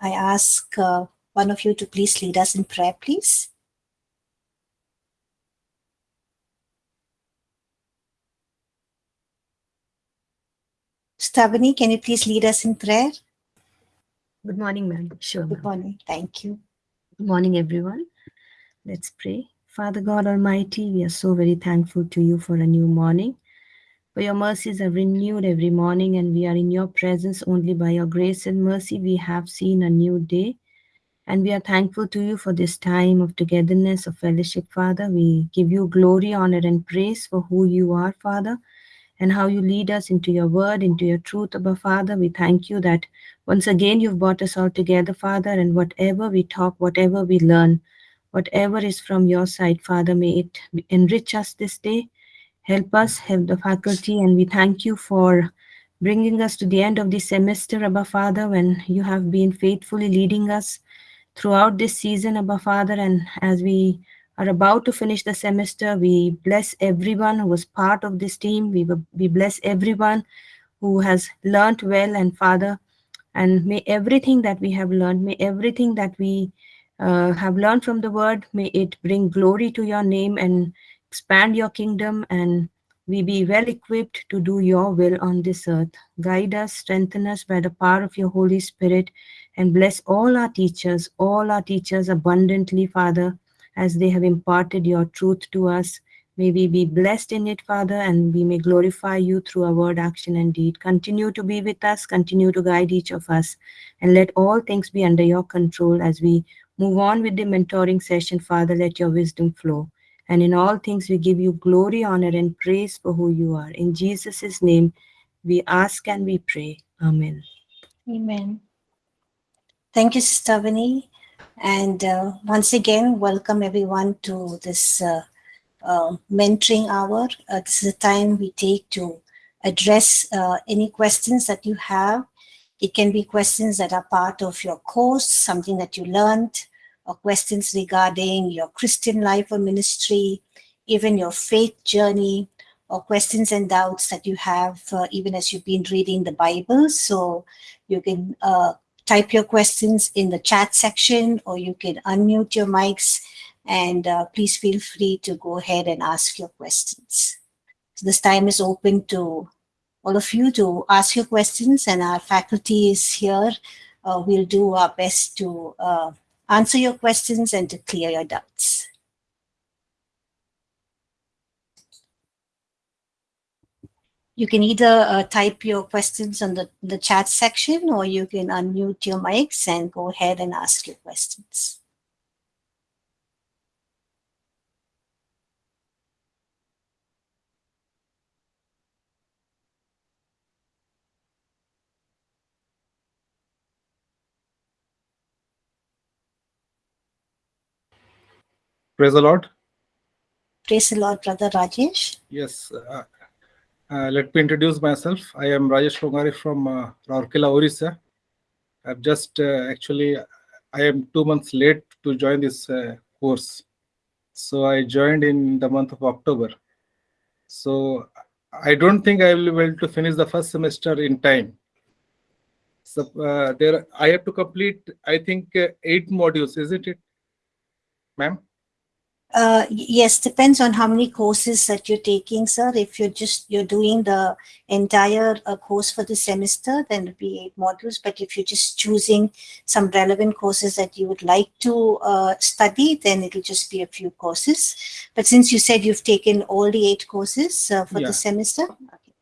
I ask uh, one of you to please lead us in prayer, please. Stavani, can you please lead us in prayer? Good morning, ma'am. Sure. Good morning. Thank you. Good morning, everyone. Let's pray. Father God Almighty, we are so very thankful to you for a new morning. For your mercies are renewed every morning, and we are in your presence only by your grace and mercy. We have seen a new day, and we are thankful to you for this time of togetherness, of fellowship, Father. We give you glory, honor, and praise for who you are, Father, and how you lead us into your word, into your truth, Abba Father. We thank you that once again you've brought us all together, Father, and whatever we talk, whatever we learn, whatever is from your side, Father, may it enrich us this day Help us, help the faculty, and we thank you for bringing us to the end of the semester, Abba Father, when you have been faithfully leading us throughout this season, Abba Father. And as we are about to finish the semester, we bless everyone who was part of this team. We, we bless everyone who has learned well, and Father, and may everything that we have learned, may everything that we uh, have learned from the word, may it bring glory to your name and expand your kingdom and we be well equipped to do your will on this earth. Guide us, strengthen us by the power of your Holy Spirit, and bless all our teachers, all our teachers abundantly, Father, as they have imparted your truth to us. May we be blessed in it, Father, and we may glorify you through our word, action, and deed. Continue to be with us, continue to guide each of us, and let all things be under your control as we move on with the mentoring session, Father. Let your wisdom flow. And in all things, we give you glory, honor, and praise for who you are. In Jesus' name, we ask and we pray. Amen. Amen. Thank you, Sister. And uh, once again, welcome everyone to this uh, uh, mentoring hour. Uh, this is a time we take to address uh, any questions that you have. It can be questions that are part of your course, something that you learned, or questions regarding your Christian life or ministry, even your faith journey, or questions and doubts that you have uh, even as you've been reading the Bible. So you can uh, type your questions in the chat section or you can unmute your mics and uh, please feel free to go ahead and ask your questions. So this time is open to all of you to ask your questions and our faculty is here. Uh, we'll do our best to uh, answer your questions and to clear your doubts. You can either uh, type your questions on the, the chat section or you can unmute your mics and go ahead and ask your questions. Praise the Lord. Praise the Lord, Brother Rajesh. Yes. Uh, uh, let me introduce myself. I am Rajesh Longari from uh, Orissa. I've just uh, actually, I am two months late to join this uh, course. So I joined in the month of October. So I don't think I will be able to finish the first semester in time. So uh, there, I have to complete, I think, uh, eight modules, isn't it, ma'am? Uh, yes, depends on how many courses that you're taking, sir. If you're just you're doing the entire uh, course for the semester, then it'll be eight modules. But if you're just choosing some relevant courses that you would like to uh, study, then it'll just be a few courses. But since you said you've taken all the eight courses uh, for Yeah. the semester, okay.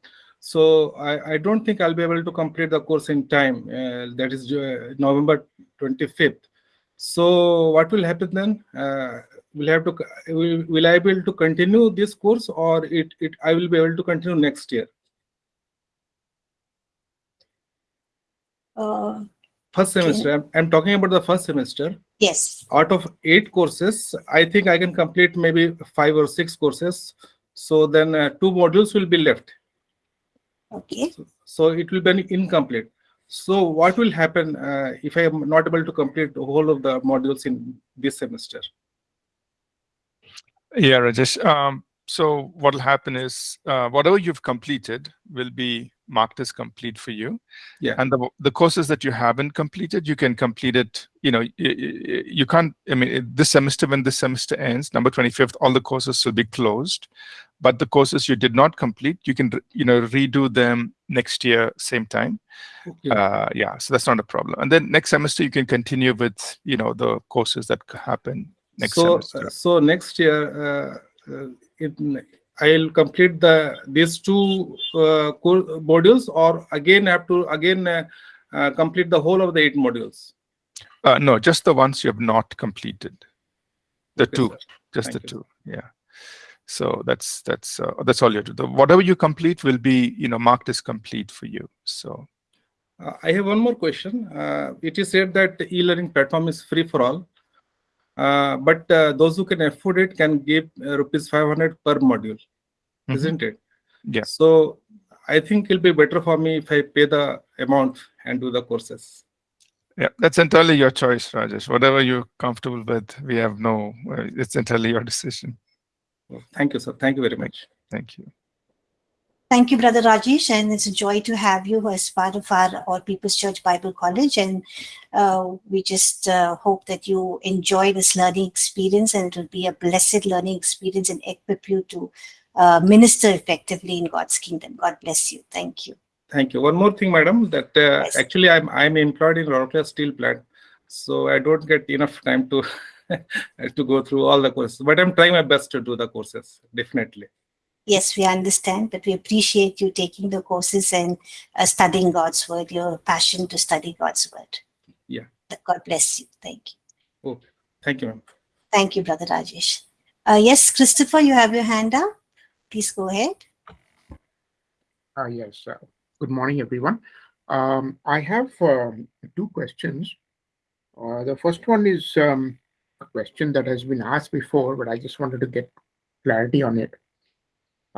So I, I don't think I'll be able to complete the course in time. Uh, that is uh, November 25th. So what will happen then? Will have to will, will I be able to continue this course or it it I will be able to continue next year? uh, First semester. I'm, I'm talking about the first semester. yes, Out of eight courses, I think I can complete maybe five or six courses. So then uh, two modules will be left. okay. so it will be incomplete so what will happen uh, if i am not able to complete the whole of the modules in this semester Yeah, Rajesh. Um, so what will happen is uh, whatever you've completed will be marked as complete for you. Yeah. And the the courses that you haven't completed, you can complete it. You know, you, you can't. I mean, this semester when this semester ends, number twenty fifth, all the courses will be closed. But the courses you did not complete, you can you know redo them next year same time. Okay. Uh, yeah, so that's not a problem. And then next semester you can continue with you know the courses that happen next so, semester. uh, so next year, uh, uh, it, I'll complete the these two uh, modules, or again have to again uh, uh, complete the whole of the eight modules. Uh, no, just the ones you have not completed. The Okay, two, sir. just Thank the you. two. Yeah. So that's that's uh, that's all you do. Whatever you complete will be you know marked as complete for you. So Uh, I have one more question. Uh, it is said that the e-learning platform is free for all, but uh, those who can afford it can give uh, rupees 500 per module, Mhm. isn't it? Yeah. So I think it'll be better for me if I pay the amount and do the courses. yeah, that's entirely your choice, Rajesh. Whatever you're comfortable with, we have no. Uh, it's entirely your decision. Oh, Thank you, sir. Thank you very much. Thank you. Thank you, Brother Rajesh, and it's a joy to have you as part of our All People's Church Bible College. And uh, we just uh, hope that you enjoy this learning experience, and it will be a blessed learning experience and equip you to uh, minister effectively in God's kingdom. God bless you. Thank you. Thank you. One more thing, madam, that uh, Yes. actually I'm I'm employed in Rourkela Steel Plant, so I don't get enough time to to go through all the courses. But I'm trying my best to do the courses, definitely. Yes, we understand, but we appreciate you taking the courses and uh, studying God's word, your passion to study God's word. Yeah. God bless you. Thank you. Thank you, ma'am. Thank you, Brother Rajesh. Uh, yes, Christopher, you have your hand up. Please go ahead. Uh, yes, uh, good morning, everyone. Um, I have um, two questions. Uh, the first one is um, a question that has been asked before, but I just wanted to get clarity on it.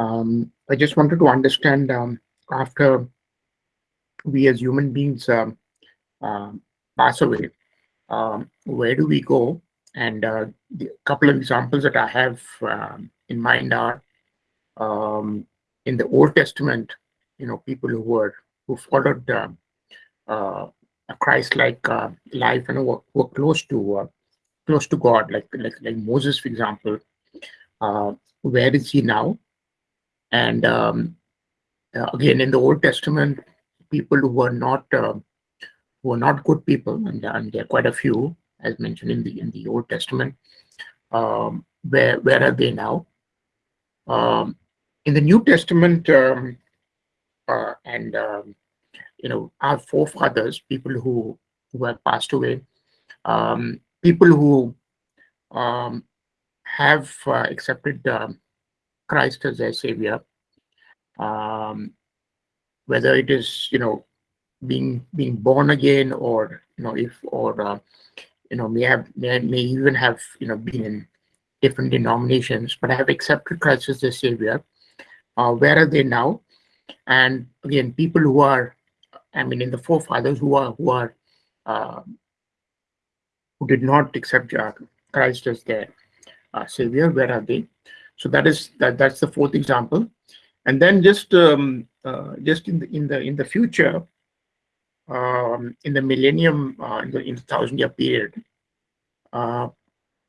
Um, I just wanted to understand um, after we as human beings um, um, pass away, um, where do we go? And uh, the couple of examples that I have um, in mind are in the Old Testament, you know, people who were who followed uh, uh, a Christ-like uh, life and were, were close to uh, close to God, like like like Moses, for example. Uh, where is he now? And um, uh, again, in the Old Testament, people who were not uh, who were not good people, and, and there are quite a few, as mentioned in the in the Old Testament. Um, where where are they now? Um, in the New Testament, um, uh, and um, you know, our forefathers, people who who have passed away, um, people who um, have uh, accepted Christ as their savior, um, whether it is you know being being born again or you know if or uh, you know may have may, may even have you know been in different denominations but have accepted Christ as their savior. Uh, where are they now? And again, people who are, I mean, in the forefathers who are who are uh, who did not accept Christ as their uh, savior, where are they? So that is that that's the fourth example. And then just um, uh, just in the in the in the future, um, in the millennium, uh, in the in the thousand year period, uh,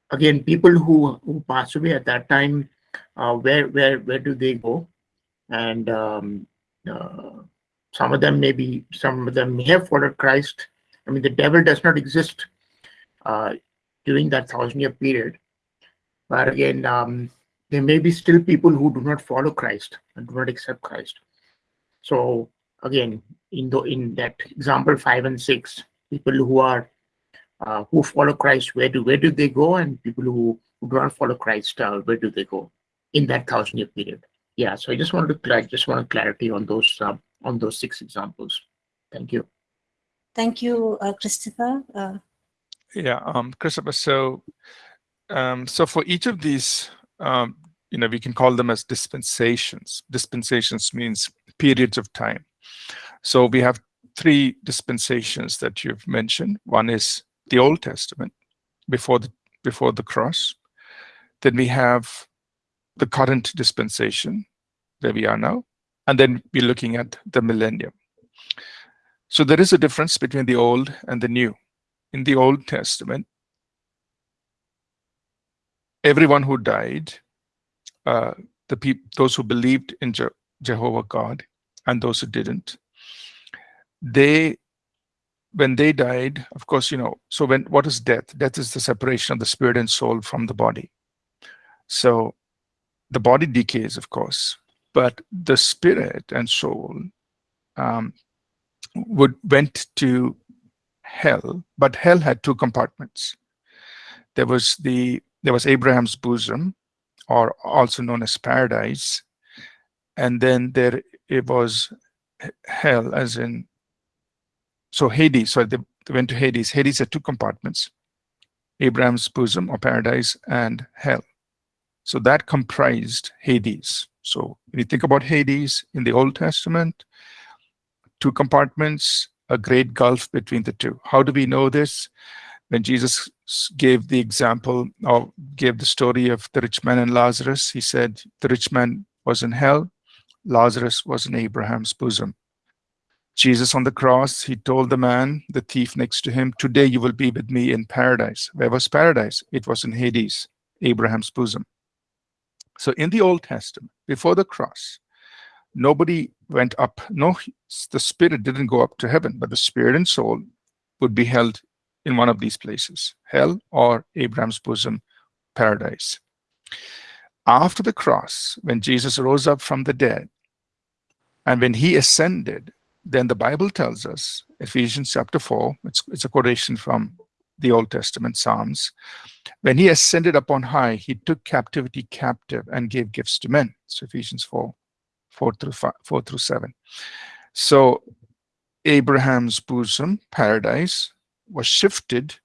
again, people who who pass away at that time, uh, where where where do they go? And um, uh, some of them maybe some of them may have followed Christ. I mean, the devil does not exist uh, during that thousand year period. But again, um, there may be still people who do not follow Christ and do not accept Christ. So again, in the in that example five and six, people who are uh, who follow Christ, where do where do they go? And people who, who do not follow Christ, uh, where do they go in that thousand year period? Yeah. So I just wanted to cla- just wanted clarity on those uh, on those six examples. Thank you. Thank you, uh, Christopher. Uh, Yeah, um, Christopher. So, um, so for each of these, um, you know, we can call them as dispensations. Dispensations means periods of time. So we have three dispensations that you've mentioned. One is the Old Testament, before the before the cross. Then we have the current dispensation, where we are now, and then we're looking at the millennium. So there is a difference between the old and the new. In the Old Testament, everyone who died, uh, the people, those who believed in Je Jehovah God, and those who didn't, they, when they died, of course, you know. So when what is death? Death is the separation of the spirit and soul from the body. So the body decays, of course, but the spirit and soul um, would went to hell, but hell had two compartments. There was the there was Abraham's bosom, or also known as paradise, and then there it was hell, as in so Hades. So they, they went to Hades. Hades had two compartments: Abraham's bosom or paradise and hell. So that comprised Hades. So when you think about Hades in the Old Testament, two compartments, a great gulf between the two. How do we know this? When Jesus gave the example or gave the story of the rich man and Lazarus, he said the rich man was in hell, Lazarus was in Abraham's bosom. Jesus on the cross, he told the man, the thief next to him, today you will be with me in paradise. Where was paradise? It was in Hades, Abraham's bosom. So in the Old Testament, before the cross, nobody went up. No, the spirit didn't go up to heaven, but the spirit and soul would be held in one of these places, hell or Abraham's bosom, paradise. After the cross, when Jesus rose up from the dead, and when he ascended, then the Bible tells us, Ephesians chapter 4, it's, it's a quotation from the Old Testament Psalms. When he ascended upon high, he took captivity captive and gave gifts to men. So Ephesians 4, 4 through 5, 4 through 7. So Abraham's bosom, paradise, was shifted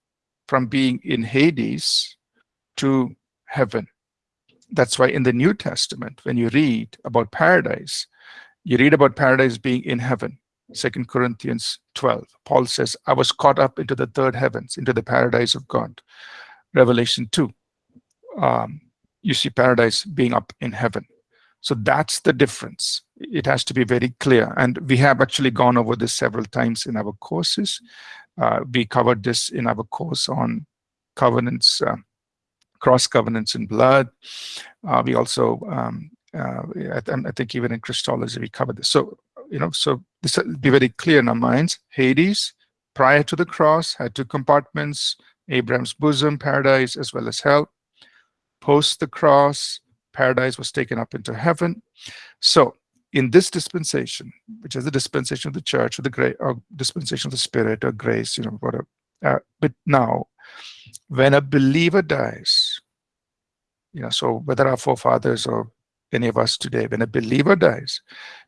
from being in Hades to heaven. That's why in the New Testament, when you read about paradise, you read about paradise being in heaven. Second Corinthians 12. Paul says, I was caught up into the third heavens, into the paradise of God. Revelation 2. Um, you see paradise being up in heaven. So that's the difference. It has to be very clear. And we have actually gone over this several times in our courses. Uh, we covered this in our course on covenants, uh, cross covenants in blood. Uh, we also, um, uh, I, I, think even in Christology, we covered this. So you know, so this be very clear in our minds. Hades, prior to the cross, had two compartments, Abraham's bosom, paradise, as well as hell. Post the cross, paradise was taken up into heaven. So in this dispensation, which is the dispensation of the church, or the great or dispensation of the spirit or grace, you know, whatever. Uh, but now, when a believer dies, you know, so whether our forefathers or any of us today, when a believer dies,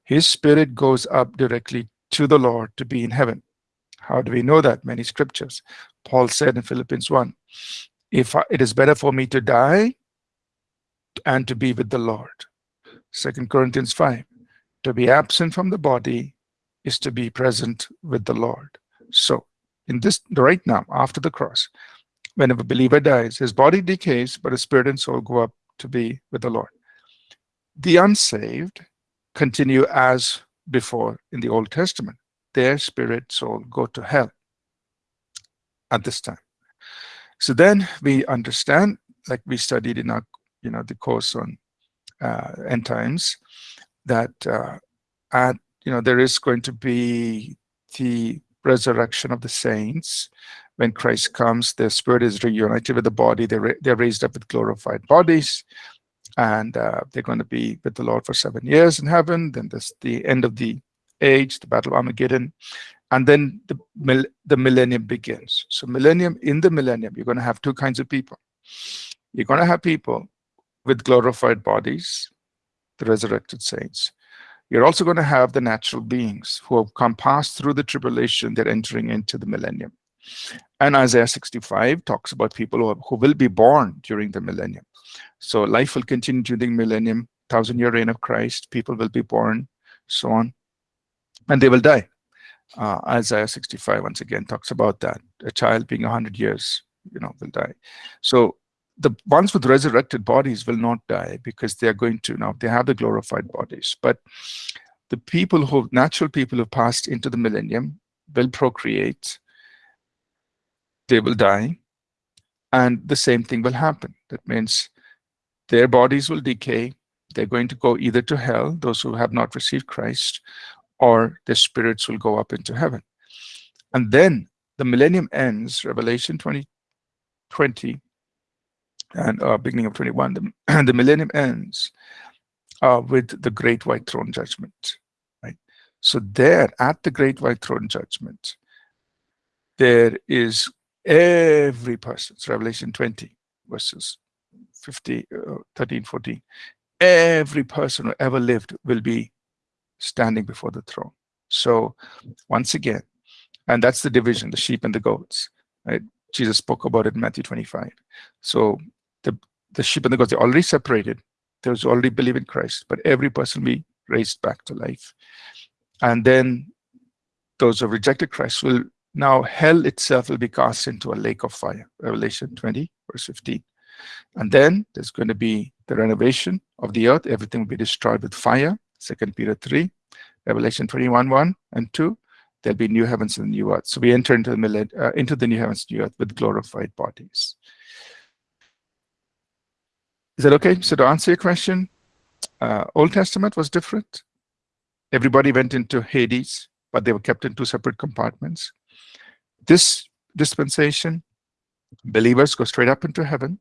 his spirit goes up directly to the Lord to be in heaven. How do we know that? Many scriptures. Paul said in Philippians 1, if I, it is better for me to die and to be with the Lord. Second Corinthians 5, to be absent from the body is to be present with the Lord. So in this right now, after the cross, when a believer dies, his body decays, but his spirit and soul go up to be with the Lord. The unsaved continue as before in the Old Testament. Their spirit, soul go to hell at this time. So then we understand, like we studied in our, you know, the course on uh, end times, that uh, at, you know, there is going to be the resurrection of the saints. When Christ comes, their spirit is reunited with the body. They're, they're raised up with glorified bodies and uh, they're going to be with the Lord for seven years in heaven. Then there's the end of the age, the Battle of Armageddon, and then the the millennium begins. So millennium, in the millennium, you're going to have two kinds of people. You're going to have people with glorified bodies, the resurrected saints. You're also going to have the natural beings who have come past through the tribulation, they're entering into the millennium. And Isaiah 65 talks about people who, who will be born during the millennium. So life will continue during the millennium, thousand year reign of Christ, people will be born, so on, and they will die. Uh, Isaiah 65 once again talks about that. A child being 100 years, you know, will die. So the ones with resurrected bodies will not die because they are going to now, they have the glorified bodies. But the people who, natural people who passed into the millennium will procreate, they will die, and the same thing will happen. That means their bodies will decay, they're going to go either to hell, those who have not received Christ, or their spirits will go up into heaven. And then the millennium ends, Revelation 20, 20 and uh, beginning of 21, the, the millennium ends uh, with the great white throne judgment, right? So there at the great white throne judgment, there is every person, it's Revelation 20 verses 50, uh, 13, 14, every person who ever lived will be standing before the throne. So once again, and that's the division, the sheep and the goats, right? Jesus spoke about it in Matthew 25. So the, sheep and the goats, are already separated. Those who already believe in Christ, but every person will be raised back to life. And then those who have rejected Christ will now hell itself will be cast into a lake of fire. Revelation 20, verse 15. And then there's going to be the renovation of the earth. Everything will be destroyed with fire. Second Peter 3, Revelation 21, 1 and 2. There'll be new heavens and new earth. So we enter into the, uh, into the new heavens and new earth with glorified bodies. Is that okay? So to answer your question, uh, Old Testament was different. Everybody went into Hades, but they were kept in two separate compartments. This dispensation, believers go straight up into heaven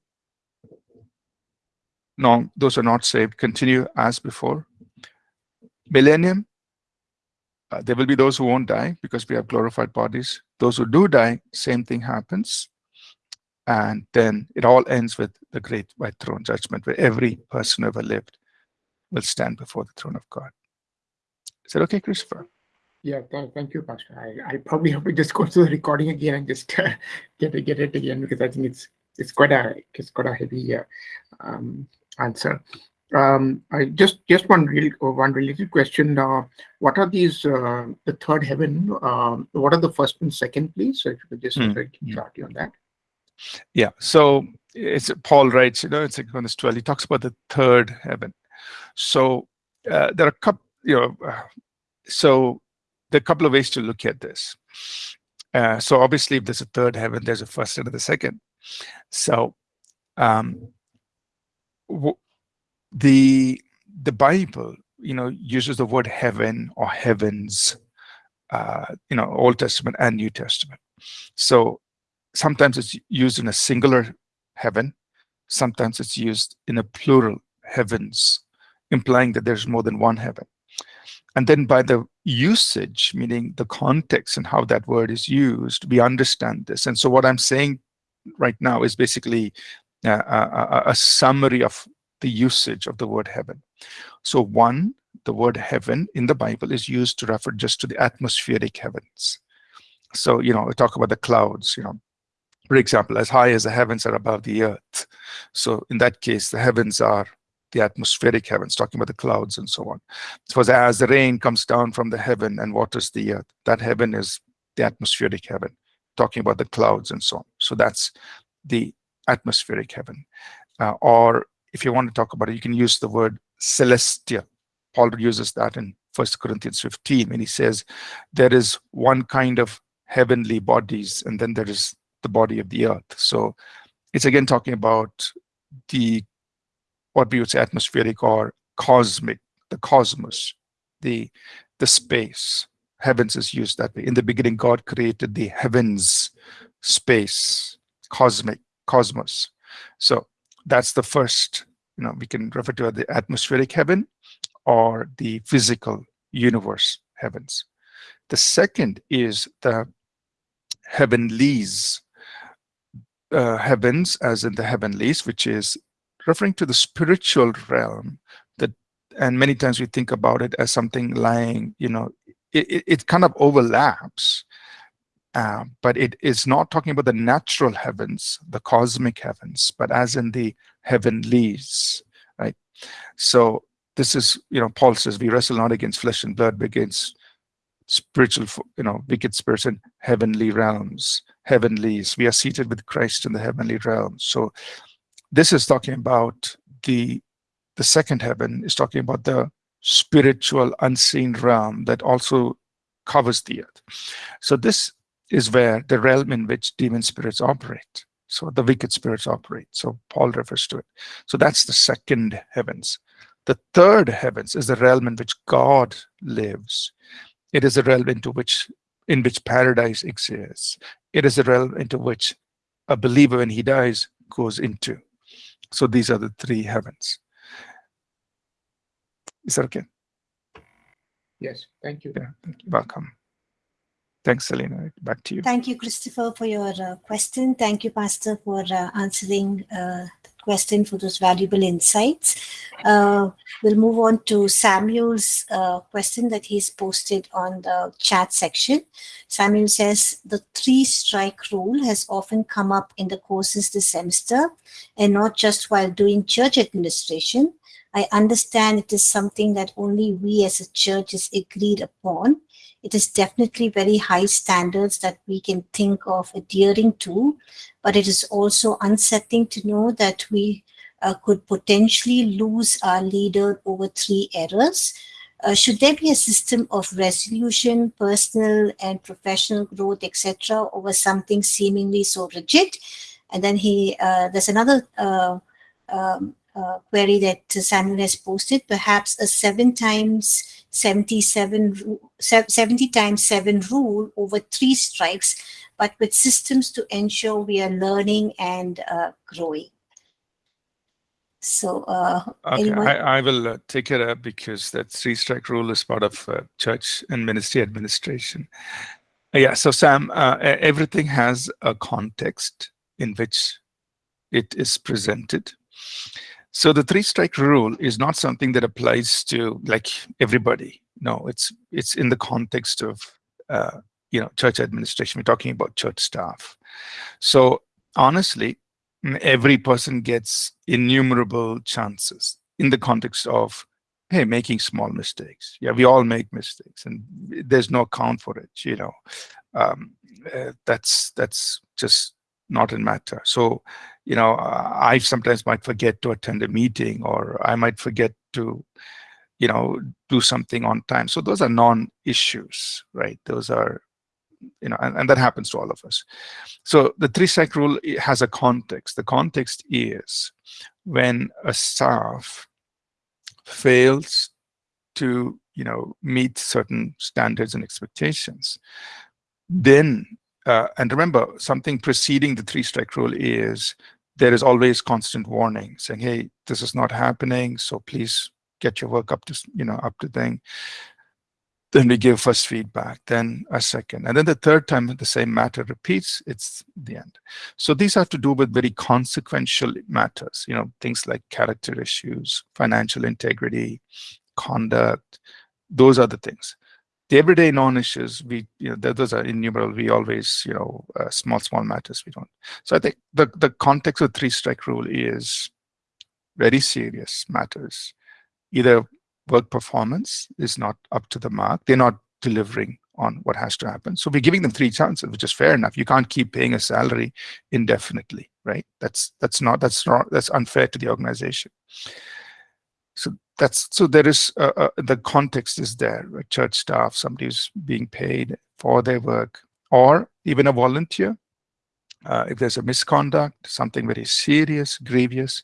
no, those are not saved, continue as before. Millennium, uh, there will be those who won't die because we have glorified bodies. Those who do die, same thing happens. And then it all ends with the great white throne judgment where every person who ever lived will stand before the throne of God. Is that okay, Christopher? Yeah, th thank you, Pastor. I, I probably have to just go to the recording again and just uh, get it, get it again because I think it's it's quite a it's quite a heavy uh, um, answer. Um, I just just one real one related question. Uh, what are these? Uh, the third heaven. Um, what are the first and second, please? So if you could just mm. clarity on that. Yeah. So it's Paul writes. You know, it's like on this twelve. He talks about the third heaven. So uh, there are a couple. You know, uh, so there are a couple of ways to look at this. Uh, so obviously, if there's a third heaven, there's a first and a second. So um, the the Bible, you know, uses the word heaven or heavens, uh, you know, Old Testament and New Testament. So sometimes it's used in a singular heaven, sometimes it's used in a plural heavens, implying that there's more than one heaven. And then by the usage, meaning the context and how that word is used, we understand this. And so what I'm saying right now is basically a, a, summary of the usage of the word heaven. So one, the word heaven in the Bible is used to refer just to the atmospheric heavens. So, you know, we talk about the clouds, you know, for example, as high as the heavens are above the earth. So in that case, the heavens are the atmospheric heavens, talking about the clouds and so on. So as the rain comes down from the heaven and waters the earth, that heaven is the atmospheric heaven, talking about the clouds and so on. So that's the atmospheric heaven. Uh, or if you want to talk about it, you can use the word celestial. Paul uses that in First Corinthians 15 when he says there is one kind of heavenly bodies and then there is the body of the earth. So it's again talking about the what we would say atmospheric or cosmic, the cosmos, the the space. Heavens is used that way. In the beginning, God created the heavens, space, cosmic cosmos. So that's the first, you know, we can refer to the atmospheric heaven or the physical universe heavens. The second is the heavenlies, uh, heavens as in the heavenlies, which is referring to the spiritual realm that, and many times we think about it as something lying, you know, it, it kind of overlaps uh, but it is not talking about the natural heavens, the cosmic heavens, but as in the heavenlies, right? So this is, you know, Paul says, we wrestle not against flesh and blood, but against spiritual, you know, wicked spirits in heavenly realms, heavenlies. We are seated with Christ in the heavenly realms. So this is talking about the the second heaven is talking about the spiritual unseen realm that also covers the earth. So this is where the realm in which demon spirits operate. So the wicked spirits operate. So Paul refers to it. So that's the second heavens. The third heavens is the realm in which God lives. It is a realm into which in which paradise exists. It is a realm into which a believer when he dies goes into. So these are the three heavens. Is that okay? Yes, thank you. Yeah, thank you. Welcome. Thanks, Selena. Back to you. Thank you, Christopher, for your uh, question. Thank you, Pastor, for uh, answering uh, the question for those valuable insights. Uh, we'll move on to Samuel's uh, question that he's posted on the chat section. Samuel says, the three strike rule has often come up in the courses this semester and not just while doing church administration. I understand it is something that only we as a church is agreed upon. It is definitely very high standards that we can think of adhering to, but it is also unsettling to know that we uh, could potentially lose our leader over three errors. Uh, should there be a system of resolution, personal and professional growth, etc., over something seemingly so rigid? And then he, uh, there's another uh, um, uh, query that Samuel has posted, perhaps a seven times 77, ru- 70 times seven rule over three strikes, but with systems to ensure we are learning and uh, growing. So, uh, Okay? I, I will uh, take it up because that three strike rule is part of uh, church and ministry administration. Uh, Yeah, so Sam, uh, everything has a context in which it is presented. So the three strike rule is not something that applies to like everybody. No, it's it's in the context of uh, you know church administration. We're talking about church staff. So honestly, every person gets innumerable chances in the context of hey making small mistakes yeah we all make mistakes and there's no account for it you know um, uh, that's that's just not a matter. So you know i sometimes might forget to attend a meeting or i might forget to you know do something on time. So those are non-issues right? Those are you know and, and that happens to all of us. So the three strike rule has a context. The context is when a staff fails to you know meet certain standards and expectations then uh, and remember something preceding the three strike rule is there is always constant warning saying hey this is not happening so please get your work up to you know up to thing. Then we give first feedback then a second and then the third time the same matter repeats it's the end. So these have to do with very consequential matters you know things like character issues financial integrity conduct those are the things the everyday non-issues we you know those are innumerable. We always you know uh, small small matters we don't. So i think the the context of three strike rule is very serious matters. Either work performance is not up to the mark they're not delivering on what has to happen. So we're giving them three chances which is fair enough. You can't keep paying a salary indefinitely right? That's that's not that's not that's unfair to the organization that's so there is uh, uh, the context is there church staff somebody who's being paid for their work or even a volunteer. Uh, if there's a misconduct something very serious grievous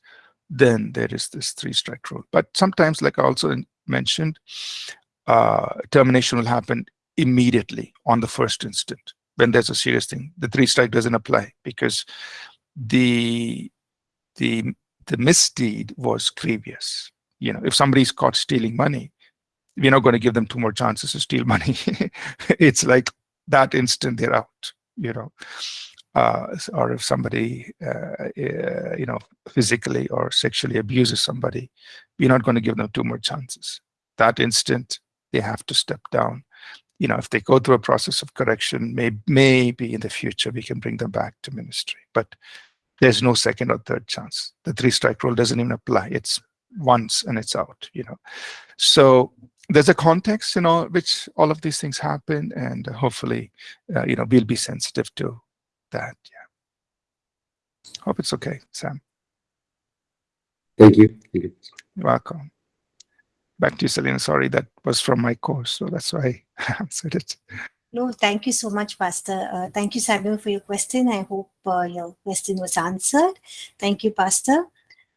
then there is this three strike rule. But sometimes like i also mentioned uh, termination will happen immediately on the first instant when there's a serious thing. The three strike doesn't apply because the the the misdeed was grievous you know if somebody's caught stealing money we're not going to give them two more chances to steal money. It's like that instant they're out you know. Uh, or if somebody uh, uh, you know physically or sexually abuses somebody we're not going to give them two more chances. That instant they have to step down. You know if they go through a process of correction may, maybe in the future we can bring them back to ministry but there's no second or third chance. The three strike rule doesn't even apply. It's once and it's out you know so there's a context you know which all of these things happen and hopefully uh, you know we'll be sensitive to that yeah hope it's okay sam Thank you. Thank you. you're welcome back to you, Selena. Sorry, that was from my course, so that's why I answered it. No, thank you so much, Pastor. Uh, thank you, Samuel, for your question. I hope uh, your question was answered. Thank you, Pastor.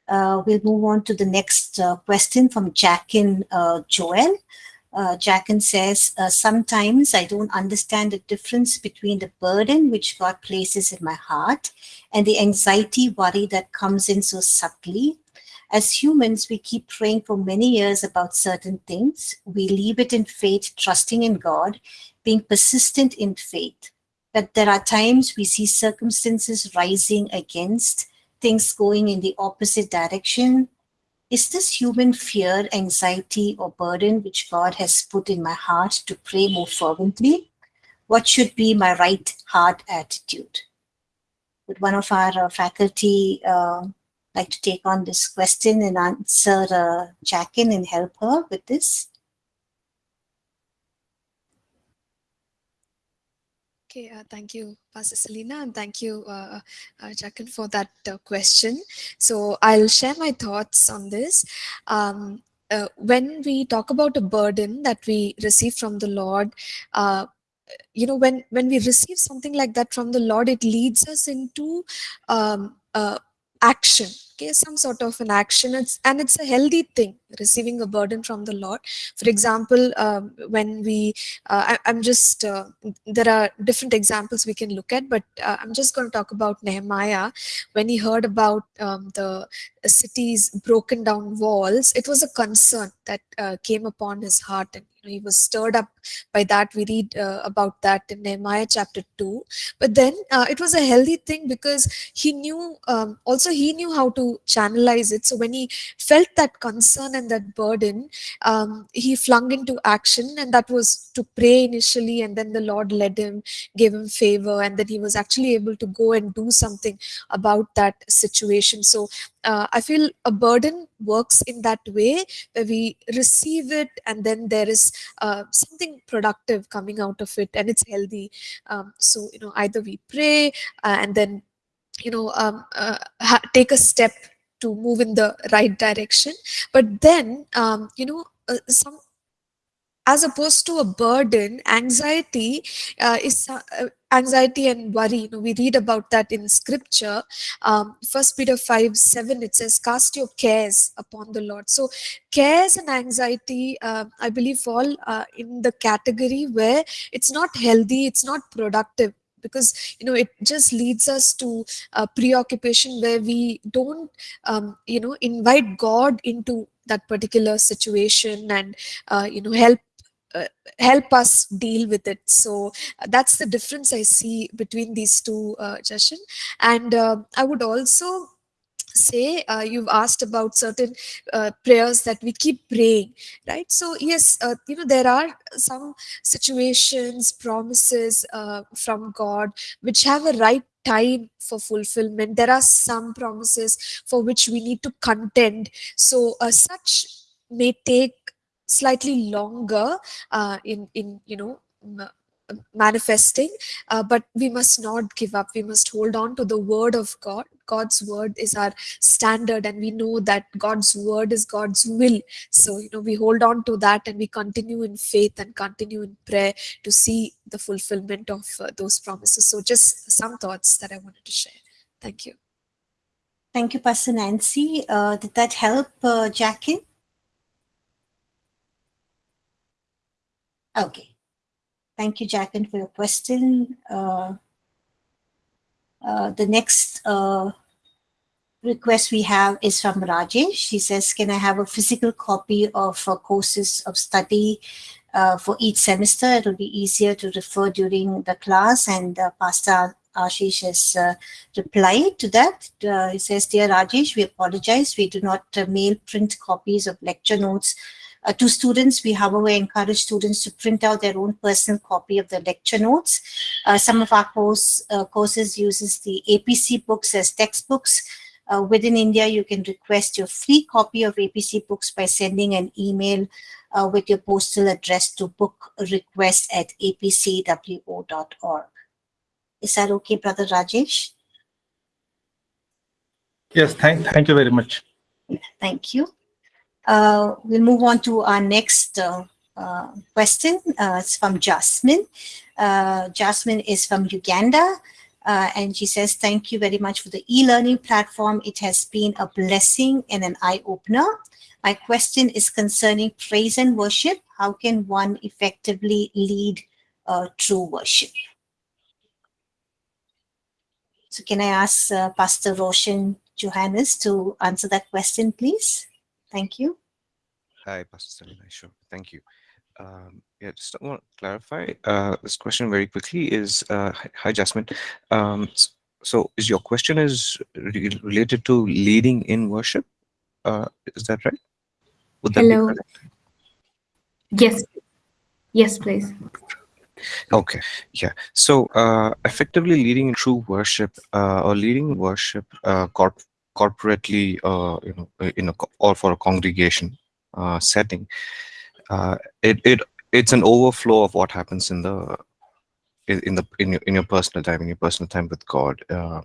Uh, we'll move on to the next uh, question from Jackin uh, Joel. Uh, Jackin says, uh, Sometimes I don't understand the difference between the burden which God places in my heart and the anxiety, worry that comes in so subtly. As humans, we keep praying for many years about certain things. We leave it in faith, trusting in God, being persistent in faith. But there are times we see circumstances rising against things going in the opposite direction. Is this human fear, anxiety, or burden which God has put in my heart to pray more fervently? What should be my right heart attitude? Would one of our uh, faculty uh, like to take on this question and answer uh, Jackin and help her with this? Okay, uh, thank you, Pastor Selena, and thank you, uh, uh, Jacqueline, for that uh, question. So I'll share my thoughts on this. Um, uh, when we talk about a burden that we receive from the Lord, uh, you know, when when we receive something like that from the Lord, it leads us into um, uh, action okay some sort of an action. It's and it's a healthy thing receiving a burden from the lord. For example um, when we uh, I, am just uh, there are different examples we can look at but uh, i'm just going to talk about nehemiah. When he heard about um, the city's broken down walls it was a concern that uh, came upon his heart and he was stirred up by that we read uh, about that in nehemiah chapter 2 but then uh, it was a healthy thing because he knew um, also he knew how to channelize it. So when he felt that concern and that burden, um, he flung into action, and that was to pray initially, and then the Lord led him, gave him favor, and then he was actually able to go and do something about that situation. So uh, I feel a burden works in that way where we receive it and then there is uh, something productive coming out of it and it's healthy. Um, so, you know, either we pray uh, and then you know um, uh, take a step to move in the right direction but then um, you know uh, some as opposed to a burden anxiety uh, is uh, anxiety and worry. You know we read about that in scripture. Um, first peter 5 7 it says cast your cares upon the lord. So cares and anxiety uh, i believe fall uh, in the category where it's not healthy it's not productive because you know it just leads us to a preoccupation where we don't um, you know invite god into that particular situation and uh, you know help help us deal with it. So uh, that's the difference i see between these two uh, Jashan. and uh, i would also say uh, you've asked about certain uh, prayers that we keep praying right? So yes uh, you know there are some situations promises uh, from god which have a right time for fulfillment. There are some promises for which we need to contend. So uh, such may take slightly longer uh, in in you know manifesting uh, but we must not give up. We must hold on to the word of god. God's word is our standard and we know that god's word is god's will. So you know we hold on to that and we continue in faith and continue in prayer to see the fulfillment of uh, those promises. So just some thoughts that i wanted to share. Thank you. Thank you pastor nancy. Uh, did that help uh, jackie okay Thank you, Jacqueline, for your question. Uh, uh, the next uh, request we have is from Rajesh. She says, can I have a physical copy of courses of study uh, for each semester? It will be easier to refer during the class and uh, Pastor Ashish has uh, replied to that. Uh, he says, Dear Rajesh, we apologize. We do not uh, mail print copies of lecture notes uh, to students, we however encourage students to print out their own personal copy of the lecture notes. Uh, some of our course, uh, courses uses the APC books as textbooks. Uh, within India, you can request your free copy of APC books by sending an email uh, with your postal address to book request at apcwo.org. Is that okay, Brother Rajesh? Yes, thank, thank you very much. Thank you. Uh, we'll move on to our next uh, uh, question. Uh, it's from Jasmine. Uh, Jasmine is from Uganda. And she says, thank you very much for the e-learning platform. It has been a blessing and an eye-opener. My question is concerning praise and worship. How can one effectively lead true worship? So can I ask uh, Pastor Roshan Johannes to answer that question, please? Thank you. Hi, Pastor Selina. Sure. Thank you. Um, yeah, just want to clarify uh, this question very quickly. Is uh, hi, Jasmine. Um, so, is your question is re related to leading in worship? Uh, is that right? Would that Hello. Yes. Yes, please. Okay, yeah. So, uh, effectively leading true worship uh, or leading worship uh, corp corporately, uh, you know, in a or for a congregation uh, setting, uh, it it it's an overflow of what happens in the in the in your in your personal time in your personal time with God. Uh,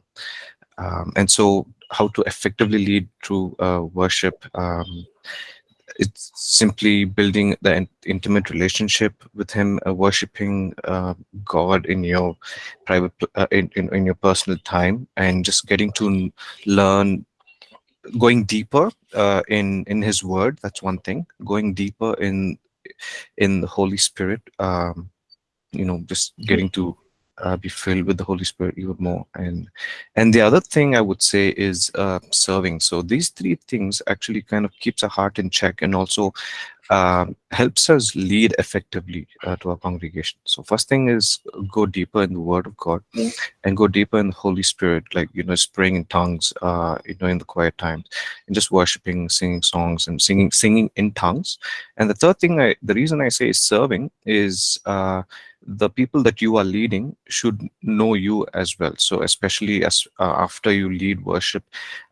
um, and so, how to effectively lead through uh, worship? Um, it's simply building the intimate relationship with him uh, worshiping uh, god in your private uh, in, in, in your personal time and just getting to learn going deeper uh, in in his word that's one thing. Going deeper in in the holy spirit um you know just getting to uh, be filled with the Holy Spirit even more. And and the other thing I would say is uh, serving. So these three things actually kind of keeps our heart in check and also uh, helps us lead effectively uh, to our congregation. So first thing is go deeper in the Word of God yeah. and go deeper in the Holy Spirit, like you know, praying in tongues, uh, you know, in the quiet times, and just worshiping, singing songs, and singing singing in tongues. And the third thing, I the reason I say is serving is uh, the people that you are leading should know you as well. So especially as uh, after you lead worship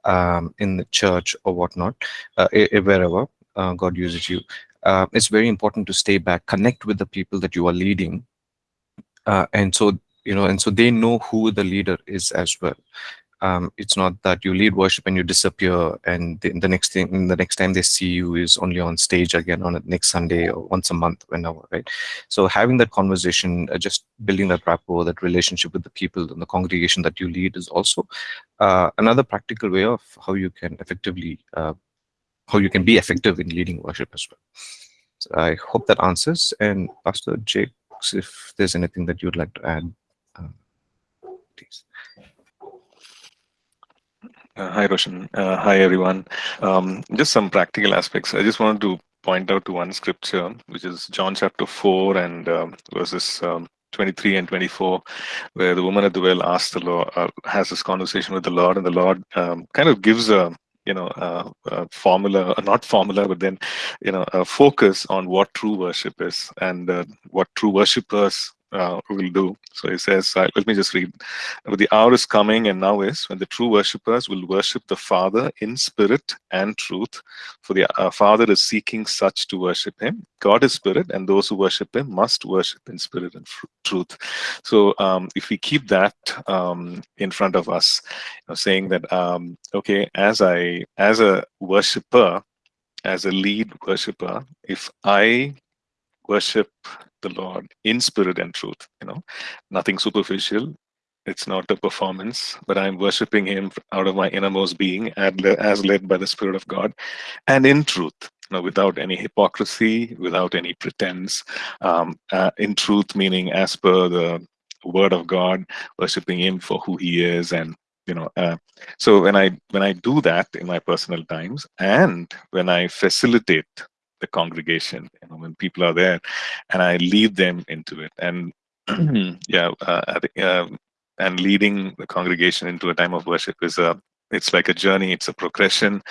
um, in the church or whatnot, uh, wherever uh, God uses you, uh, it's very important to stay back, connect with the people that you are leading, uh, and so you know, and so they know who the leader is as well um, it's not that you lead worship and you disappear and the, the, next thing the next time they see you is only on stage again on next sunday or once a month whenever right? So having that conversation uh, just building that rapport that relationship with the people in the congregation that you lead is also uh, another practical way of how you can effectively uh, how you can be effective in leading worship as well. So i hope that answers. And pastor jake if there's anything that you'd like to add uh, please uh, hi, Roshan. Uh, hi, everyone. Um, just some practical aspects. I just wanted to point out to one scripture, which is John chapter 4 and um, verses um, 23 and 24, where the woman at the well asks the Lord, uh, has this conversation with the Lord, and the Lord um, kind of gives a you know, uh, uh, formula, uh, not formula, but then, you know, a focus on what true worship is and uh, what true worshippers uh, will do. So he says, uh, let me just read. The hour is coming and now is when the true worshippers will worship the Father in spirit and truth. For the uh, Father is seeking such to worship him. God is spirit and those who worship him must worship in spirit and truth. So um, if we keep that um, in front of us, you know, saying that, um, okay, as I, as a worshipper, as a lead worshiper, if I worship the Lord in spirit and truth, you know, nothing superficial. It's not a performance, but I'm worshiping Him out of my innermost being as led by the Spirit of God and in truth, you know, without any hypocrisy, without any pretense. Um, uh, in truth, meaning as per the Word of God, worshiping Him for who He is and you know uh, so when i when i do that in my personal times and when i facilitate the congregation you know when people are there and i lead them into it. And yeah uh, uh, and leading the congregation into a time of worship is a it's like a journey it's a progression.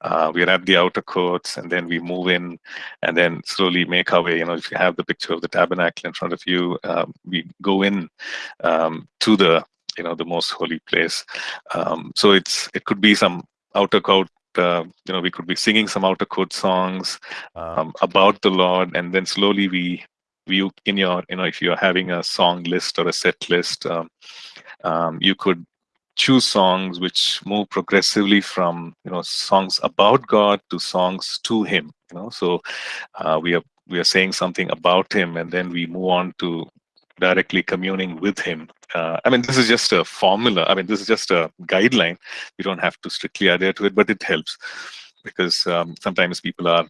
Uh, we're at the outer courts and then we move in and then slowly make our way. You know if you have the picture of the tabernacle in front of you um, we go in um, to the you know the most holy place. Um, so it's it could be some outer court uh, you know we could be singing some outer court songs um, about the Lord, and then slowly we we in your you know if you're having a song list or a set list, um, um, you could choose songs which move progressively from you know songs about God to songs to Him. You know, so uh, we are we are saying something about Him, and then we move on to directly communing with Him. Uh, I mean, this is just a formula. I mean, this is just a guideline. You don't have to strictly adhere to it, but it helps because um, sometimes people are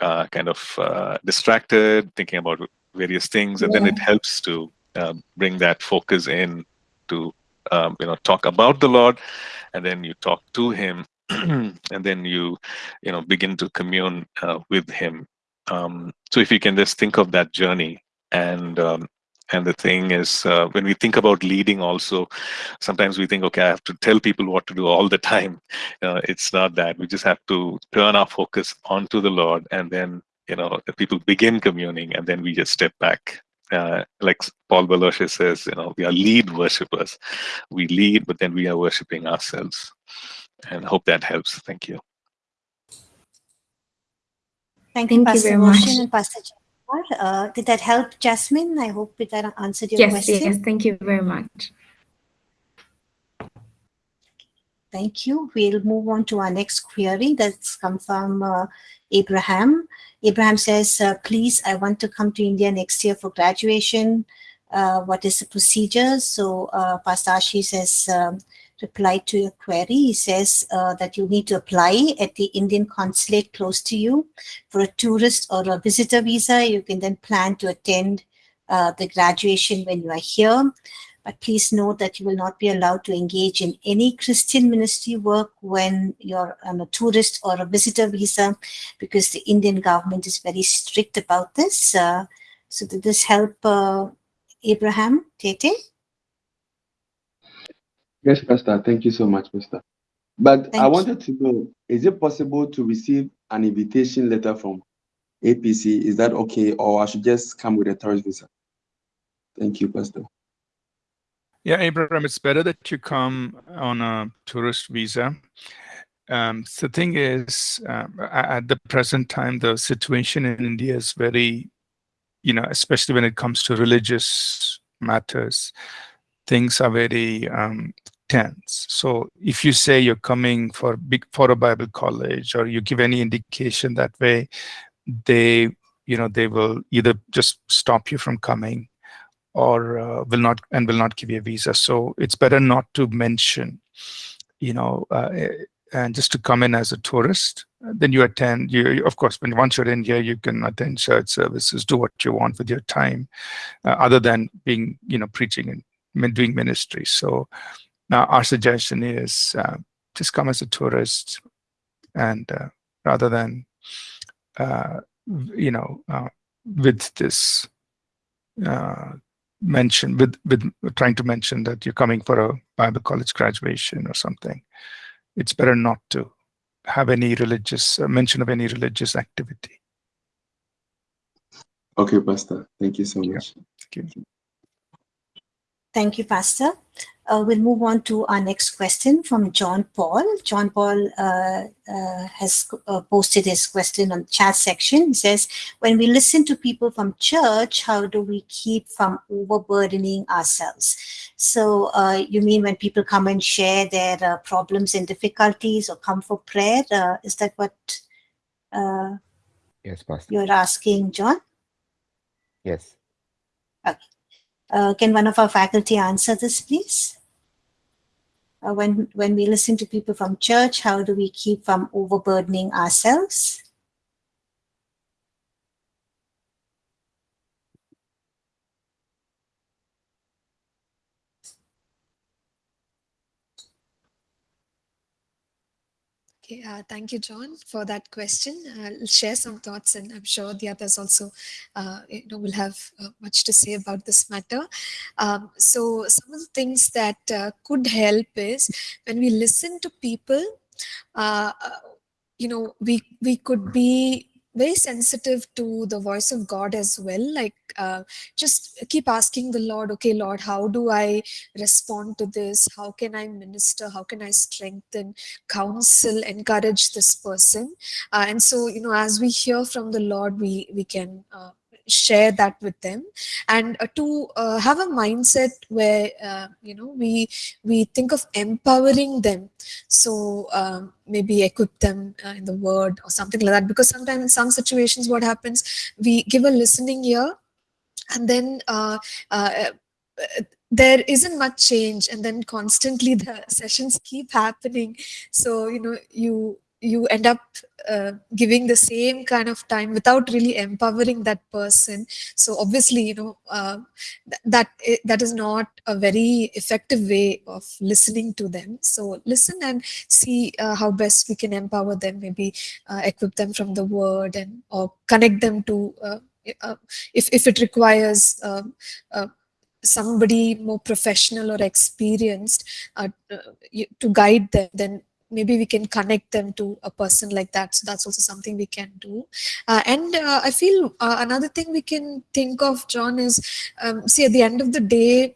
uh, kind of uh, distracted, thinking about various things, and yeah. then it helps to um, bring that focus in to um, you know talk about the Lord, and then you talk to Him, and then you you know begin to commune uh, with Him. Um, so if you can just think of that journey and um, and the thing is, uh, when we think about leading, also, sometimes we think, okay, I have to tell people what to do all the time. Uh, it's not that. We just have to turn our focus onto the Lord, and then you know, people begin communing, and then we just step back. Uh, like Paul Baloche says, you know, we are lead worshippers. We lead, but then we are worshiping ourselves. And I hope that helps. Thank you. Thank you, Thank Pastor you very much. Uh, did that help, Jasmine? I hope that answered your yes, question. Yes, thank you very much. Thank you. We'll move on to our next query that's come from uh, Abraham. Abraham says, uh, please, I want to come to India next year for graduation. Uh, what is the procedure? So uh, Pastor Ashi says, um, reply to your query. He says uh, that you need to apply at the Indian consulate close to you for a tourist or a visitor visa. You can then plan to attend uh, the graduation when you are here. But please note that you will not be allowed to engage in any Christian ministry work when you're on a tourist or a visitor visa because the Indian government is very strict about this. Uh, so did this help uh, Abraham Tete? Yes, Pastor. Thank you so much, Pastor. But Thank I wanted you. to know, is it possible to receive an invitation letter from APC? Is that okay? Or I should just come with a tourist visa? Thank you, Pastor. Yeah, Abraham, it's better that you come on a tourist visa. Um, the thing is, um, at the present time, the situation in India is very, you know, especially when it comes to religious matters, things are very um, tense. So if you say you're coming for big for a Bible college or you give any indication that way, they you know they will either just stop you from coming or uh, will not and will not give you a visa. So it's better not to mention, you know, uh, and just to come in as a tourist. Then you attend. You of course, when once you're in here, you can attend church services, do what you want with your time, uh, other than being you know preaching and doing ministry. So now, our suggestion is uh, just come as a tourist, and uh, rather than uh, you know uh, with this uh, mention with with trying to mention that you're coming for a Bible college graduation or something, it's better not to have any religious uh, mention of any religious activity. Okay, Pastor. Thank you so much. Yeah. Thank you. Thank you, Pastor. Uh, we'll move on to our next question from John Paul. John Paul uh, uh, has uh, posted his question on the chat section. He says, when we listen to people from church, how do we keep from overburdening ourselves? So uh, you mean when people come and share their uh, problems and difficulties or come for prayer? is that what yes, Pastor. you're asking, John? Yes. Okay. Uh, can one of our faculty answer this, please? Uh, when, when we listen to people from church, how do we keep from overburdening ourselves? Okay, uh, thank you, John, for that question. I'll share some thoughts, and I'm sure the others also, uh, you know, will have uh, much to say about this matter. Um, so, some of the things that uh, could help is when we listen to people, uh, uh, you know, we we could be very sensitive to the voice of God as well. Like, uh, just keep asking the Lord, okay, Lord, how do I respond to this? How can I minister? How can I strengthen, counsel, encourage this person? Uh, and so, you know, as we hear from the Lord, we we can. Uh, share that with them. And uh, to uh, have a mindset where uh, you know we we think of empowering them. So um, maybe equip them uh, in the word or something like that. Because sometimes in some situations what happens we give a listening ear and then uh, uh, there isn't much change. And then constantly the sessions keep happening. So you know you you end up uh, giving the same kind of time without really empowering that person. So obviously you know uh, th- that that is not a very effective way of listening to them. So listen and see uh, how best we can empower them maybe uh, equip them from the word and or connect them to uh, uh, if if it requires somebody more professional or experienced to guide them then maybe we can connect them to a person like that. So that's also something we can do. Uh, and uh, i feel uh, another thing we can think of john is um, see at the end of the day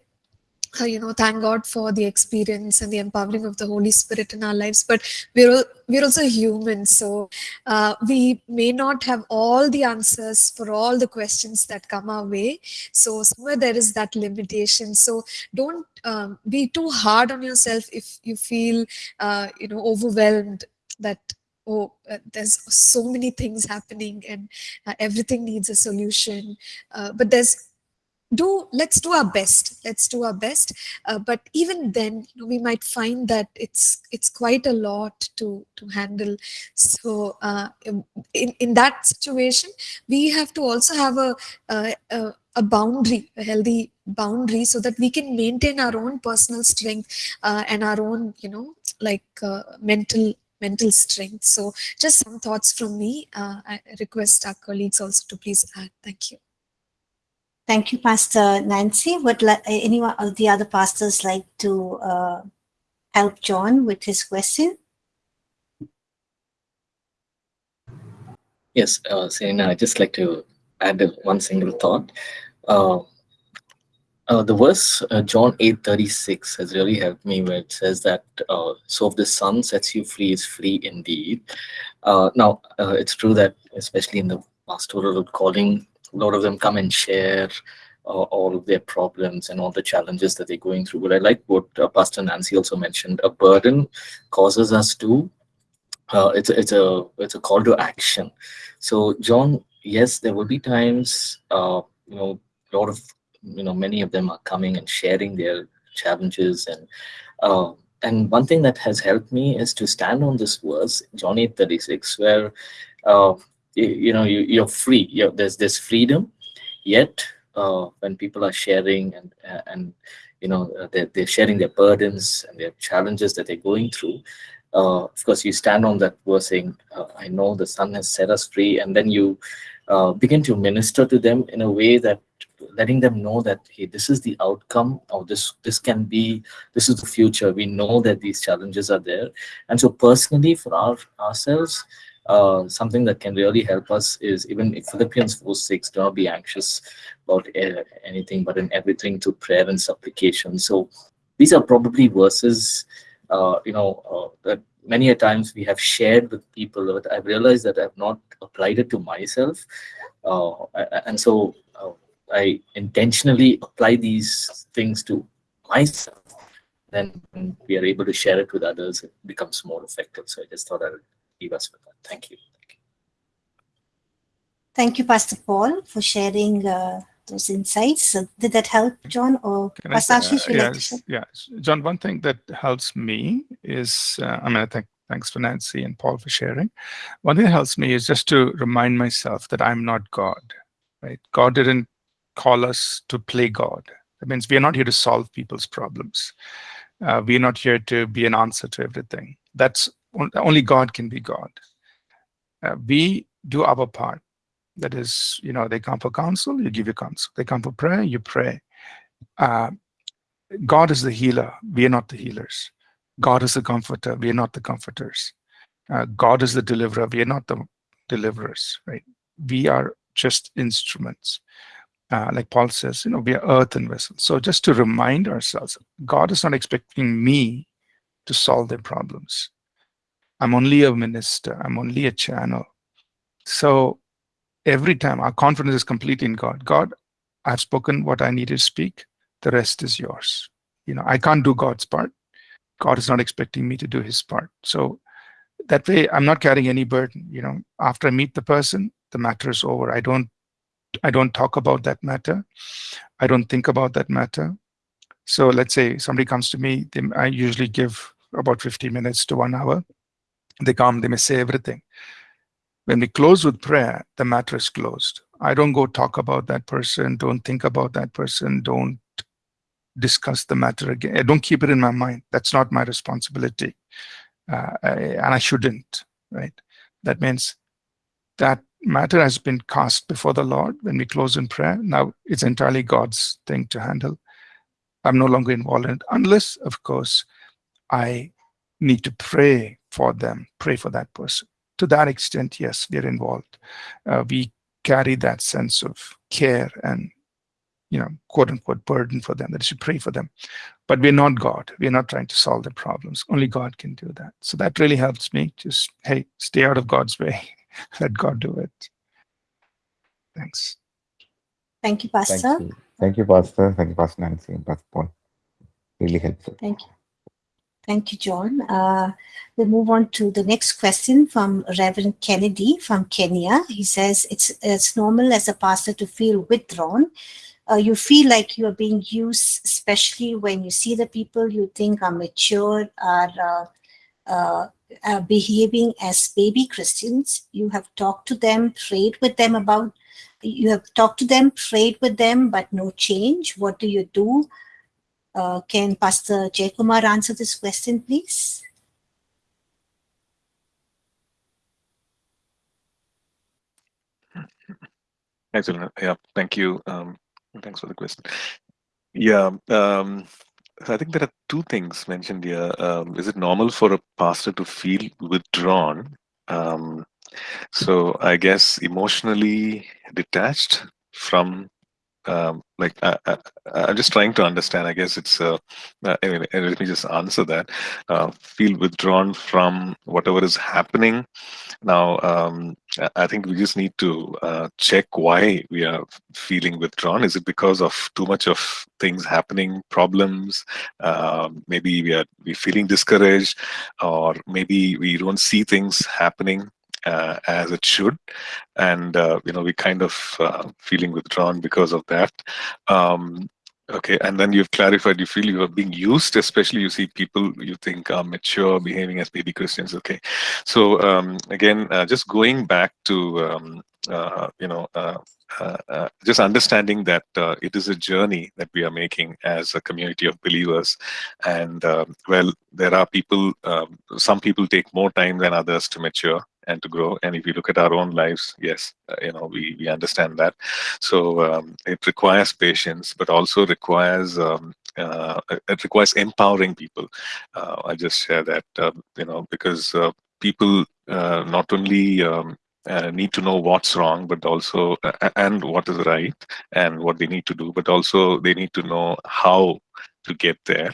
uh, you know thank god for the experience and the empowering of the holy spirit in our lives. But we're we're also human. So uh, we may not have all the answers for all the questions that come our way. So somewhere there is that limitation. So don't um, be too hard on yourself if you feel uh, you know overwhelmed that oh uh, there's so many things happening and uh, everything needs a solution. Uh, but there's do let's do our best let's do our best. Uh, but even then you know, we might find that it's it's quite a lot to to handle. So uh, in in that situation we have to also have a, a, a boundary a healthy boundary so that we can maintain our own personal strength uh, and our own you know like uh, mental mental strength. So just some thoughts from me. Uh, i request our colleagues also to please add. Thank you Thank you, Pastor Nancy. Would like, any of the other pastors like to uh, help John with his question? Yes, uh, Serena, I'd just like to add one single thought. Uh, uh, the verse uh, John 8:36 has really helped me where it says that uh, so if the Son sets you free is free indeed. Uh, now uh, it's true that especially in the pastoral calling, a lot of them come and share uh, all of their problems and all the challenges that they're going through. But I like what uh, Pastor Nancy also mentioned. A burden causes us to. Uh, it's a, it's a it's a call to action. So John, yes, there will be times. Uh, you know, a lot of you know many of them are coming and sharing their challenges and. Uh, and one thing that has helped me is to stand on this verse, John 8 36, where uh, you know you, you're free. You there's this freedom. Yet uh, when people are sharing and and you know uh, they're, they're sharing their burdens and their challenges that they're going through uh, of course you stand on that verse saying uh, i know the Son has set us free and then you uh, begin to minister to them in a way that letting them know that hey this is the outcome or this this can be this is the future. We know that these challenges are there. And so personally for our ourselves uh, something that can really help us is even Philippians 4 6, do not be anxious about anything, but in everything to prayer and supplication. So these are probably verses, uh, you know, uh, that many a times we have shared with people, but I've realized that I've not applied it to myself. Uh, and so uh, I intentionally apply these things to myself. Then we are able to share it with others, it becomes more effective. So I just thought I would leave us with that. Thank you. Thank you, Pastor Paul, for sharing uh, those insights. So did that help, John, or Can Pastor Ashish? uh, would like to yes, share? yes. John, one thing that helps me is, uh, I mean, I think thanks for Nancy and Paul for sharing. One thing that helps me is just to remind myself that I'm not God, right? God didn't call us to play God. That means we are not here to solve people's problems. Uh, we are not here to be an answer to everything. That's only God can be God. Uh, we do our part. That is, you know, they come for counsel, you give your counsel. They come for prayer, you pray. Uh, God is the healer. We are not the healers. God is the comforter. We are not the comforters. Uh, God is the deliverer. We are not the deliverers, right? We are just instruments. Uh, like Paul says, you know, we are earthen vessels. So just to remind ourselves, God is not expecting me to solve their problems. I'm only a minister. I'm only a channel. So every time our confidence is completely in God. God, I've spoken what I need to speak. The rest is yours. You know, I can't do God's part. God is not expecting me to do his part. So that way I'm not carrying any burden. You know, after I meet the person, the matter is over. I don't I don't talk about that matter. I don't think about that matter. So let's say somebody comes to me, I usually give about 50 minutes to one hour. They come, they may say everything. When we close with prayer, the matter is closed. I don't go talk about that person, don't think about that person, don't discuss the matter again. I don't keep it in my mind. That's not my responsibility. Uh, I, and I shouldn't, right? That means that matter has been cast before the Lord when we close in prayer. Now it's entirely God's thing to handle. I'm no longer involved in it, unless, of course, I need to pray for them, pray for that person. To that extent, yes, we're involved. Uh, we carry that sense of care and you know, quote unquote burden for them, that should pray for them. But we're not God. We're not trying to solve their problems. Only God can do that. So that really helps me. Just, hey, stay out of God's way. Let God do it. Thanks. Thank you, Pastor. Thank you. Thank you, Pastor. Thank you, Pastor Nancy and Pastor Paul. Really helpful. Thank you. Thank you, John. Uh, we'll move on to the next question from Reverend Kennedy from Kenya. He says, it's, it's normal as a pastor to feel withdrawn uh, you feel like you are being used, especially when you see the people you think are mature, are uh, uh, uh, behaving as baby Christians. You have talked to them, prayed with them about, you have talked to them, prayed with them, but no change. What do you do? Uh, can Pastor Jaykumar answer this question, please? Excellent. Yeah, thank you. Um, Thanks for the question. Yeah, um, I think there are two things mentioned here. Um, is it normal for a pastor to feel withdrawn? Um, so I guess emotionally detached from um, like I, am just trying to understand. I guess it's uh, uh, anyway. Let me just answer that. Uh, feel withdrawn from whatever is happening. Now, um, I think we just need to uh, check why we are feeling withdrawn. Is it because of too much of things happening, problems? Um, maybe we are we feeling discouraged, or maybe we don't see things happening uh, as it should. And uh, you know we kind of uh, feeling withdrawn because of that. Um, okay and then you've clarified you feel you are being used especially you see people you think are mature behaving as baby christians. Okay. So um, again uh, just going back to um, uh, you know uh, just understanding that it is a journey that we are making as a community of believers. And well there are people um, some people take more time than others to mature and to grow. And if you look at our own lives, yes, uh, you know, we, we understand that. So um, it requires patience, but also requires um, uh, it requires empowering people. Uh, I just share that, uh, you know, because uh, people uh, not only um, uh, need to know what's wrong, but also uh, and what is right and what they need to do, but also they need to know how to get there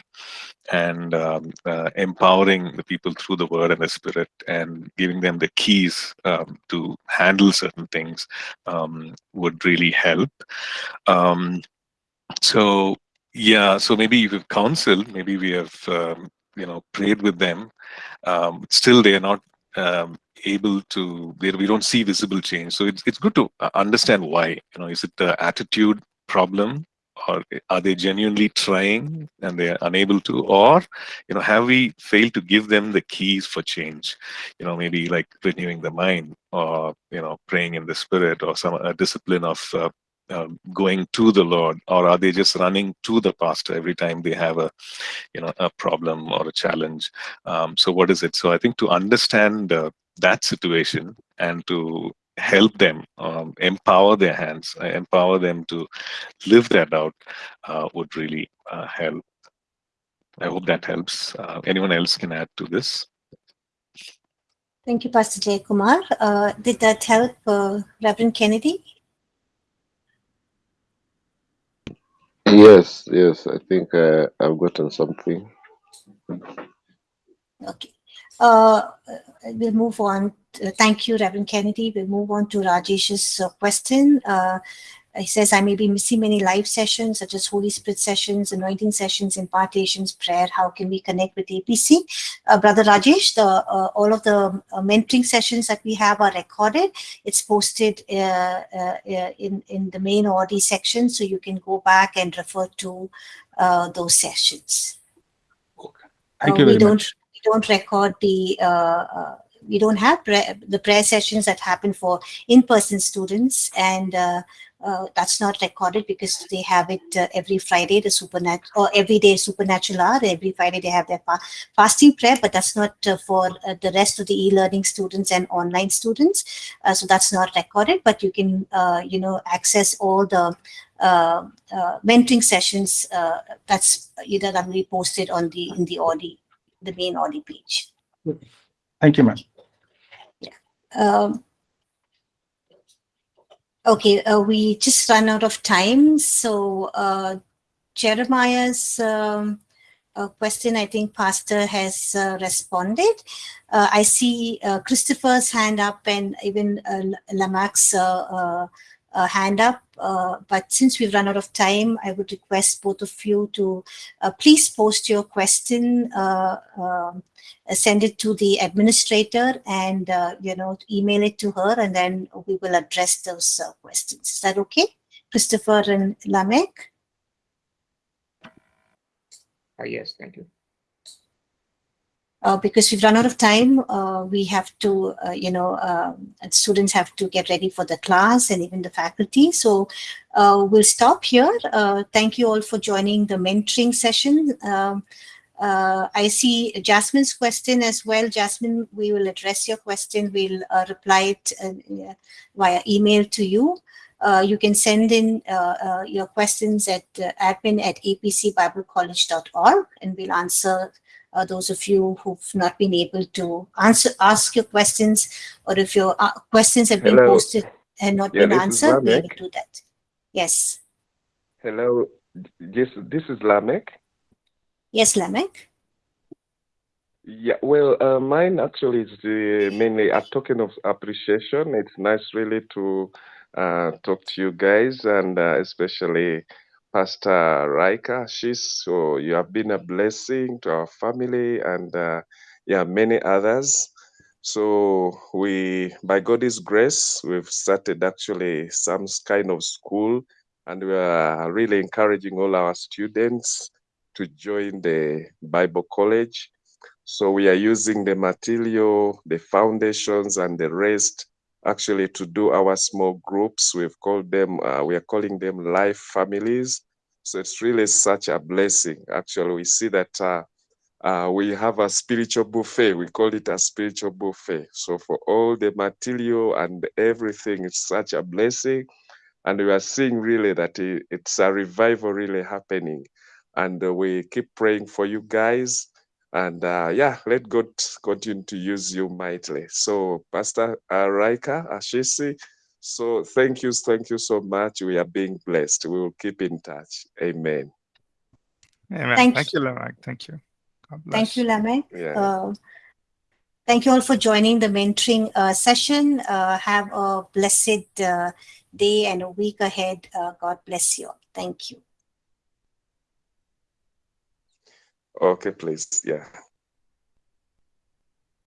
and um, uh, empowering the people through the word and the spirit and giving them the keys um, to handle certain things um, would really help. Um, so yeah so maybe we've counseled maybe we have um, you know prayed with them. Um, still they are not able to we don't see visible change. So it's, it's good to uh, understand why. You know is it the attitude problem or are they genuinely trying and they're unable to? Or you know have we failed to give them the keys for change? You know maybe like renewing the mind or you know praying in the spirit or some discipline of uh, uh, going to the lord. Or are they just running to the pastor every time they have a you know a problem or a challenge? Um, so what is it? So i think to understand uh, that situation and to help them um, empower their hands uh, empower them to live that out uh, would really uh, help. I hope that helps. Uh, anyone else can add to this? Thank you pastor jay kumar uh, did that help uh, reverend kennedy? Yes yes i think i've gotten something. Okay. Uh, we'll move on thank you, Reverend Kennedy. We'll move on to Rajesh's uh, question. Uh, he says, I may be missing many live sessions such as Holy Spirit sessions, anointing sessions, impartations, prayer. How can we connect with APC? Uh, Brother Rajesh, the, uh, all of the uh, mentoring sessions that we have are recorded. It's posted uh, uh, in, in the main Audi section, so you can go back and refer to uh, those sessions. Thank you very don't, much. We don't record the we don't have the prayer sessions that happen for in-person students and uh, uh, that's not recorded because they have it uh, every Friday, the supernatural or every day supernatural hour. Every Friday they have their fa fasting prayer, but that's not uh, for uh, the rest of the e-learning students and online students. Uh, so that's not recorded, but you can you know access all the mentoring sessions that's either that be posted on the in the Audi, the main Audi page. Thank you, ma'am. Yeah. Um, Okay, uh, we just run out of time. So uh, Jeremiah's um, uh, question, I think Pastor has uh, responded. Uh, I see uh, Christopher's hand up and even Lamek's hand up. but since we've run out of time, I would request both of you to please post your question um, uh, send it to the administrator and uh, you know email it to her and then we will address those uh, questions. Is that okay? Christopher and lamek? Uh, yes thank you uh, because we've run out of time, uh, we have to, uh, you know, um, students have to get ready for the class and even the faculty. So we'll stop here. thank you all for joining the mentoring session. Um, uh, I see Jasmine's question as well. Jasmine, we will address your question. We'll uh, reply it uh, via email to you. Uh, you can send in uh, uh, your questions at admin at apcbiblecollege.org and we'll answer those of you who've not been able to answer ask your questions or if your questions have been Hello. posted and not yeah, been answered, we will do that. Yes. Hello, this, this is Lamek. Yes, Lamek. Yeah, well, uh, mine actually is uh, mainly a token of appreciation. It's nice, really, to uh, talk to you guys, and uh, especially Pastor Raika. She's so you have been a blessing to our family, and uh, yeah, many others. So we, by God's grace, we've started actually some kind of school, and we are really encouraging all our students to join the Bible College. So we are using the material, the foundations, and the rest actually to do our small groups. We've called them, uh, we are calling them life families. So it's really such a blessing. Actually, we see that uh, uh, we have a spiritual buffet. We call it a spiritual buffet. So for all the material and everything, it's such a blessing. And we are seeing really that it's a revival really happening and uh, we keep praying for you guys and uh, yeah let god continue to use you mightily so pastor uh, raika ashisi so thank you thank you so much. We are being blessed. We will keep in touch. Amen. Amen. Thank, thank you lamek thank you. Thank you lamek yeah. Uh, thank you all for joining the mentoring uh, session. Uh, have a blessed uh, day and a week ahead. Uh, god bless you all. Thank you. Okay, please. Yeah.